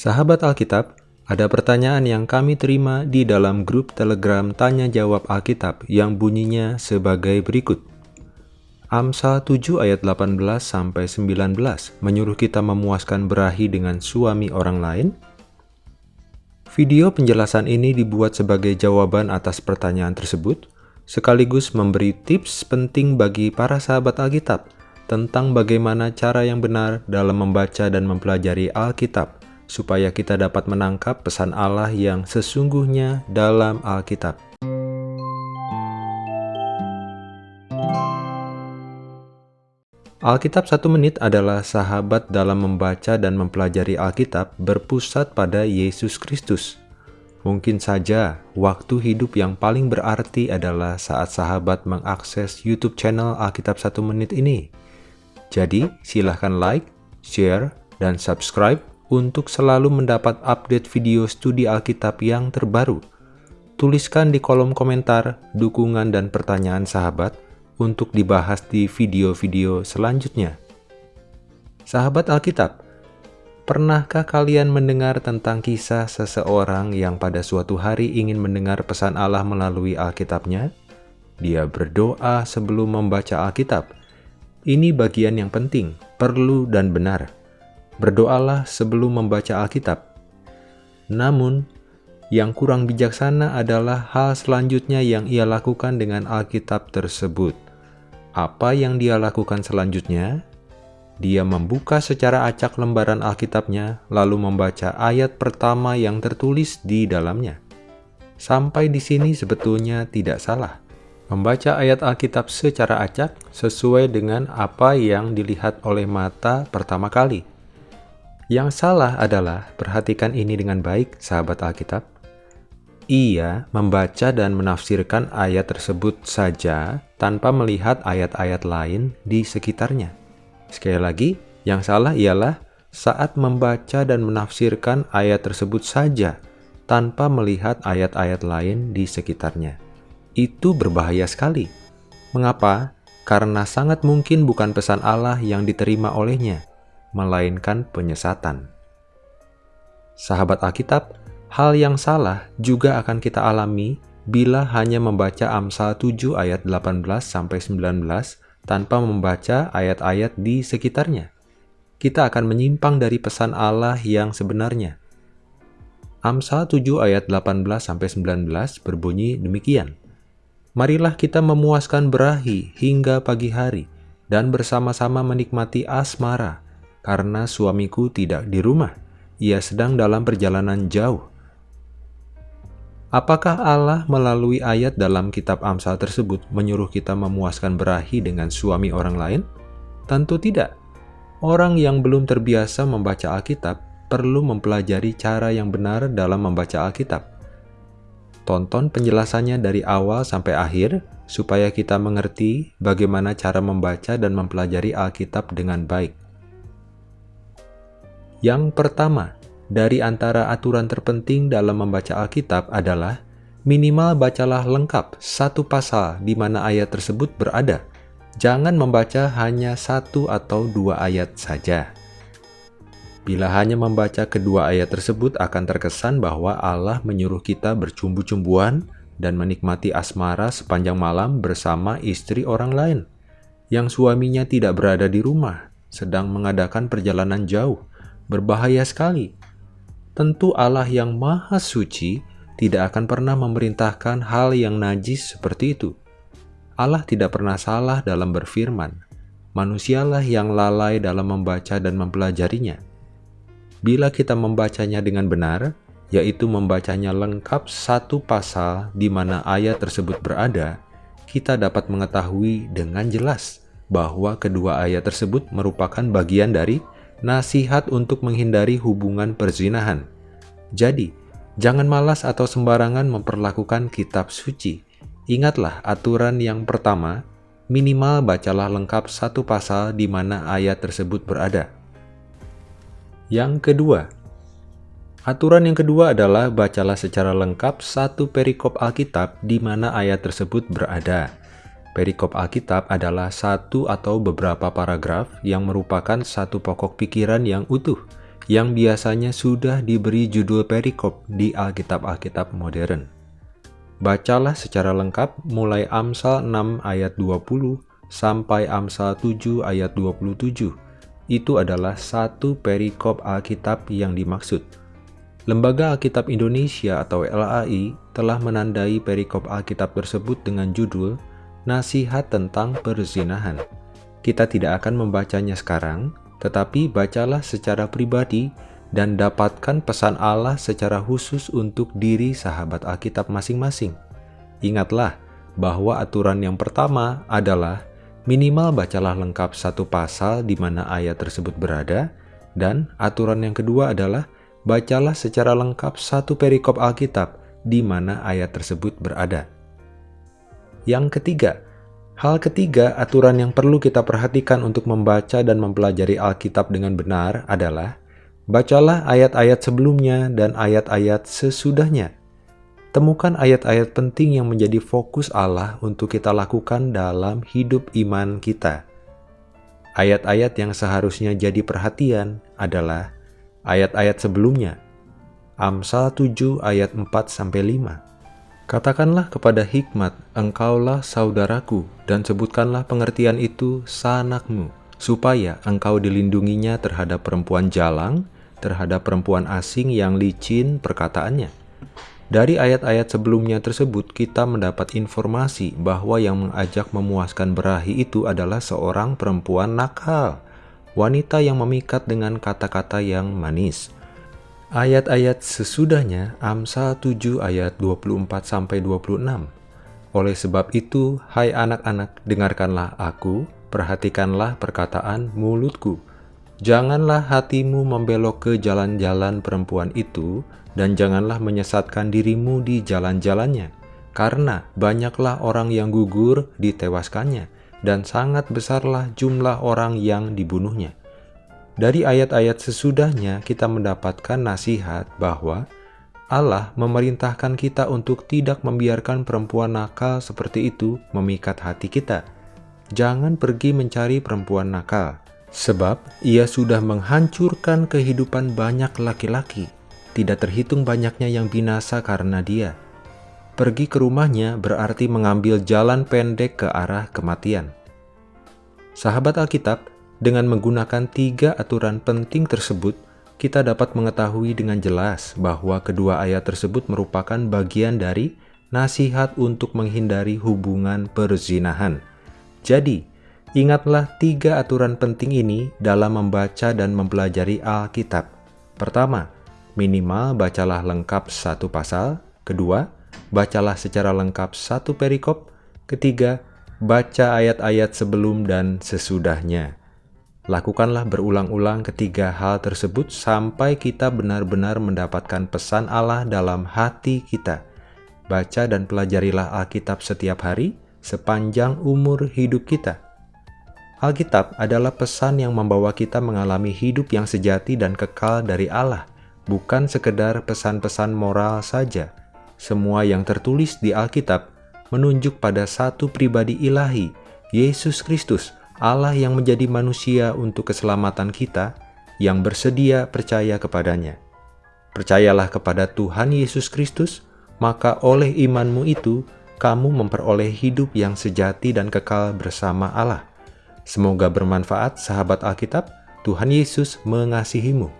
Sahabat Alkitab, ada pertanyaan yang kami terima di dalam grup Telegram Tanya Jawab Alkitab yang bunyinya sebagai berikut. Amsal 7 ayat 18 sampai 19 menyuruh kita memuaskan berahi dengan suami orang lain. Video penjelasan ini dibuat sebagai jawaban atas pertanyaan tersebut, sekaligus memberi tips penting bagi para sahabat Alkitab tentang bagaimana cara yang benar dalam membaca dan mempelajari Alkitab, supaya kita dapat menangkap pesan Allah yang sesungguhnya dalam Alkitab. Alkitab satu menit adalah sahabat dalam membaca dan mempelajari Alkitab berpusat pada Yesus Kristus. Mungkin saja waktu hidup yang paling berarti adalah saat sahabat mengakses YouTube channel Alkitab satu menit ini. Jadi, silahkan like, share, dan subscribe untuk selalu mendapat update video studi Alkitab yang terbaru. Tuliskan di kolom komentar dukungan dan pertanyaan sahabat, untuk dibahas di video-video selanjutnya. Sahabat Alkitab, pernahkah kalian mendengar tentang kisah seseorang yang pada suatu hari ingin mendengar pesan Allah melalui Alkitabnya? Dia berdoa sebelum membaca Alkitab. Ini bagian yang penting, perlu dan benar. Berdoalah sebelum membaca Alkitab. Namun, yang kurang bijaksana adalah hal selanjutnya yang ia lakukan dengan Alkitab tersebut. Apa yang dia lakukan selanjutnya? Dia membuka secara acak lembaran Alkitabnya, lalu membaca ayat pertama yang tertulis di dalamnya. Sampai di sini sebetulnya tidak salah. Membaca ayat Alkitab secara acak sesuai dengan apa yang dilihat oleh mata pertama kali. Yang salah adalah, perhatikan ini dengan baik, sahabat Alkitab, ia membaca dan menafsirkan ayat tersebut saja tanpa melihat ayat-ayat lain di sekitarnya. Sekali lagi, yang salah ialah saat membaca dan menafsirkan ayat tersebut saja tanpa melihat ayat-ayat lain di sekitarnya. Itu berbahaya sekali. Mengapa? Karena sangat mungkin bukan pesan Allah yang diterima olehnya, melainkan penyesatan. Sahabat Alkitab, Hal yang salah juga akan kita alami bila hanya membaca Amsal 7 ayat 18-19 tanpa membaca ayat-ayat di sekitarnya. Kita akan menyimpang dari pesan Allah yang sebenarnya. Amsal 7 ayat 18-19 berbunyi demikian. Marilah kita memuaskan berahi hingga pagi hari dan bersama-sama menikmati asmara, karena suamiku tidak di rumah. Ia sedang dalam perjalanan jauh Apakah Allah melalui ayat dalam kitab Amsal tersebut menyuruh kita memuaskan berahi dengan suami orang lain? Tentu tidak. Orang yang belum terbiasa membaca Alkitab perlu mempelajari cara yang benar dalam membaca Alkitab. Tonton penjelasannya dari awal sampai akhir supaya kita mengerti bagaimana cara membaca dan mempelajari Alkitab dengan baik. Yang pertama, dari antara aturan terpenting dalam membaca Alkitab adalah minimal bacalah lengkap satu pasal di mana ayat tersebut berada. Jangan membaca hanya satu atau dua ayat saja. Bila hanya membaca kedua ayat tersebut akan terkesan bahwa Allah menyuruh kita bercumbu-cumbuan dan menikmati asmara sepanjang malam bersama istri orang lain yang suaminya tidak berada di rumah, sedang mengadakan perjalanan jauh. Berbahaya sekali tentu Allah yang maha suci tidak akan pernah memerintahkan hal yang najis seperti itu. Allah tidak pernah salah dalam berfirman. Manusialah yang lalai dalam membaca dan mempelajarinya. Bila kita membacanya dengan benar, yaitu membacanya lengkap satu pasal di mana ayat tersebut berada, kita dapat mengetahui dengan jelas bahwa kedua ayat tersebut merupakan bagian dari nasihat untuk menghindari hubungan perzinahan. Jadi, jangan malas atau sembarangan memperlakukan kitab suci. Ingatlah aturan yang pertama, minimal bacalah lengkap satu pasal di mana ayat tersebut berada. Yang kedua, aturan yang kedua adalah bacalah secara lengkap satu perikop Alkitab di mana ayat tersebut berada. Perikop Alkitab adalah satu atau beberapa paragraf yang merupakan satu pokok pikiran yang utuh, yang biasanya sudah diberi judul perikop di Alkitab-Alkitab modern. Bacalah secara lengkap mulai Amsal 6 ayat 20 sampai Amsal 7 ayat 27. Itu adalah satu perikop Alkitab yang dimaksud. Lembaga Alkitab Indonesia atau LAI telah menandai perikop Alkitab tersebut dengan judul Nasihat tentang Perzinahan. Kita tidak akan membacanya sekarang, tetapi bacalah secara pribadi dan dapatkan pesan Allah secara khusus untuk diri sahabat Alkitab masing-masing. Ingatlah bahwa aturan yang pertama adalah minimal bacalah lengkap satu pasal di mana ayat tersebut berada, dan aturan yang kedua adalah bacalah secara lengkap satu perikop Alkitab di mana ayat tersebut berada. Yang ketiga, hal ketiga aturan yang perlu kita perhatikan untuk membaca dan mempelajari Alkitab dengan benar adalah bacalah ayat-ayat sebelumnya dan ayat-ayat sesudahnya. Temukan ayat-ayat penting yang menjadi fokus Allah untuk kita lakukan dalam hidup iman kita. Ayat-ayat yang seharusnya jadi perhatian adalah ayat-ayat sebelumnya. Amsal 7 ayat 4-5 Katakanlah kepada hikmat, engkaulah saudaraku, dan sebutkanlah pengertian itu sanakmu, supaya engkau dilindunginya terhadap perempuan jalang, terhadap perempuan asing yang licin perkataannya. Dari ayat-ayat sebelumnya tersebut, kita mendapat informasi bahwa yang mengajak memuaskan berahi itu adalah seorang perempuan nakal, wanita yang memikat dengan kata-kata yang manis. Ayat-ayat sesudahnya Amsal 7 ayat 24-26 Oleh sebab itu, hai anak-anak, dengarkanlah aku, perhatikanlah perkataan mulutku. Janganlah hatimu membelok ke jalan-jalan perempuan itu, dan janganlah menyesatkan dirimu di jalan-jalannya, karena banyaklah orang yang gugur ditewaskannya, dan sangat besarlah jumlah orang yang dibunuhnya. Dari ayat-ayat sesudahnya kita mendapatkan nasihat bahwa Allah memerintahkan kita untuk tidak membiarkan perempuan nakal seperti itu memikat hati kita. Jangan pergi mencari perempuan nakal, sebab ia sudah menghancurkan kehidupan banyak laki-laki tidak terhitung banyaknya yang binasa karena dia. Pergi ke rumahnya berarti mengambil jalan pendek ke arah kematian. Sahabat Alkitab, dengan menggunakan tiga aturan penting tersebut, kita dapat mengetahui dengan jelas bahwa kedua ayat tersebut merupakan bagian dari nasihat untuk menghindari hubungan perzinahan. Jadi, ingatlah tiga aturan penting ini dalam membaca dan mempelajari Alkitab. Pertama, Minimal bacalah lengkap satu pasal. Kedua, bacalah secara lengkap satu perikop. Ketiga, baca ayat-ayat sebelum dan sesudahnya. Lakukanlah berulang-ulang ketiga hal tersebut sampai kita benar-benar mendapatkan pesan Allah dalam hati kita. Baca dan pelajarilah Alkitab setiap hari sepanjang umur hidup kita. Alkitab adalah pesan yang membawa kita mengalami hidup yang sejati dan kekal dari Allah bukan sekedar pesan-pesan moral saja. Semua yang tertulis di Alkitab menunjuk pada satu pribadi ilahi, Yesus Kristus, Allah yang menjadi manusia untuk keselamatan kita, yang bersedia percaya kepadanya. Percayalah kepada Tuhan Yesus Kristus, maka oleh imanmu itu, kamu memperoleh hidup yang sejati dan kekal bersama Allah. Semoga bermanfaat sahabat Alkitab, Tuhan Yesus mengasihimu.